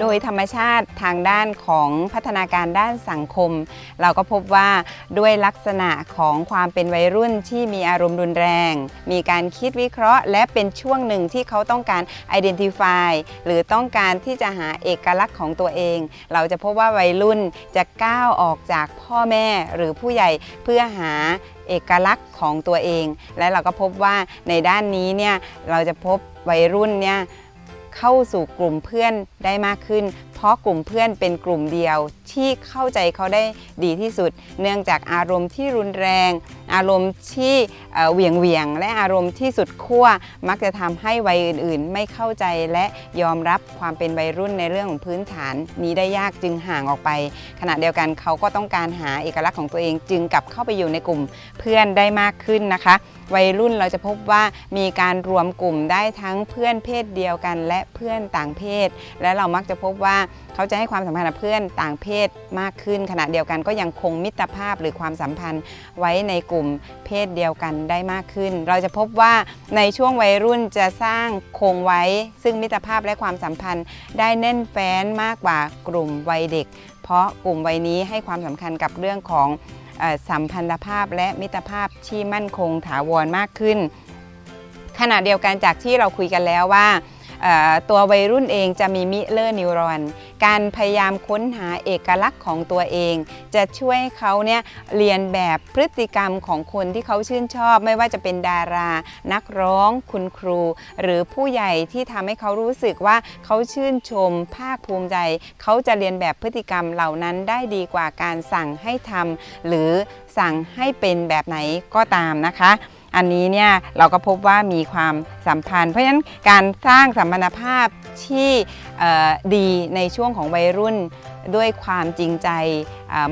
โดยธรรมชาติทางด้านของพัฒนาการด้านสังคม เราก็พบว่าด้วยลักษณะของความเป็นวัยรุ่นที่มีอารมณ์รุนแรง มีการคิดวิเคราะห์ และเป็นช่วงหนึ่งที่เขาต้องการ identify หรือต้องการที่จะหาเอกลักษณ์ของตัวเอง เราจะพบว่าวัยรุ่นจะก้าวออกจากพ่อแม่หรือผู้ใหญ่เพื่อหาเอกลักษณ์ของตัวเอง และเราก็พบว่าในด้านนี้เนี่ยเราจะพบวัยรุ่นเนี่ย เข้าสู่กลุ่มเพื่อนได้มากขึ้น เพราะกลุ่มเพื่อนเป็นกลุ่มเดียวที่เข้าใจเขาได้ดีที่สุด เนื่องจากอารมณ์ที่รุนแรง อารมณ์ที่เออเหวี่ยงเวียง และอารมณ์ที่สุดขั้วมักจะทำให้วัยอื่นๆ ไม่เข้าใจและยอมรับความเป็นวัยรุ่นในเรื่องของพื้นฐาน นี้ได้ยากจึงห่างออกไป ขณะเดียวกันเขาก็ต้องการหาเอกลักษณ์ของตัวเองจึงกลับเข้าไปอยู่ในกลุ่มเพื่อนได้มากขึ้นนะคะ วัยรุ่นเราจะพบว่ามีการรวมกลุ่มได้ทั้งเพื่อนเพศเดียวกัน และเพื่อนต่างเพศ และเรามักจะพบว่าเขาจะให้ความสัมพันธ์กับเพื่อนต่างเพศมากขึ้น ขณะเดียวกันก็ยังคงมิตรภาพหรือความสัมพันธ์ไว้ในกลุ่มเพศเดียวกันได้มากขึ้น เราจะพบว่าในช่วงวัยรุ่นจะสร้างคงไว้ ซึ่งมิตรภาพและความสัมพันธ์ ได้แน่นแฟ้นมากกว่ากลุ่มวัยเด็ก เพราะกลุ่มวัยนี้ให้ความสำคัญกับเรื่องของ สัมพันธภาพและมิตรภาพที่มั่นคงถาวรมากขึ้น ขณะเดียวกันจากที่เราคุยกันแล้วว่า ตัววัยรุ่นเองจะมีมิเลอร์นิวรอน การพยายามค้นหาเอกลักษณ์ของตัวเอง จะช่วยเขาเนี่ยเรียนแบบพฤติกรรมของคนที่เขาชื่นชอบ ไม่ว่าจะเป็นดารา นักร้อง คุณครู หรือผู้ใหญ่ที่ทำให้เขารู้สึกว่าเขาชื่นชม ภาคภูมิใจ เขาจะเรียนแบบพฤติกรรมเหล่านั้นได้ดีกว่าการสั่งให้ทำหรือสั่งให้เป็นแบบไหนก็ตามนะคะ อันนี้เนี่ยเราก็พบว่ามีความสัมพันธ์ เพราะฉะนั้นการสร้างสัมพันธภาพที่ดีในช่วงของวัยรุ่นด้วยความจริงใจ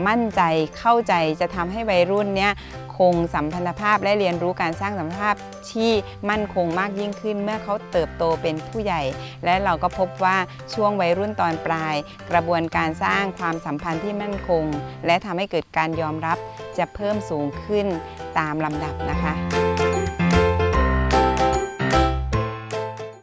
มั่นใจเข้าใจจะทำให้วัยรุ่นเนี่ยคงสัมพันธภาพและเรียนรู้การสร้างสัมพันธภาพที่มั่นคงมากยิ่งขึ้น เมื่อเขาเติบโตเป็นผู้ใหญ่ และเราก็พบว่าช่วงวัยรุ่นตอนปลาย กระบวนการสร้างความสัมพันธ์ที่มั่นคง และทำให้เกิดการยอมรับจะเพิ่มสูงขึ้น ตามลำดับนะคะ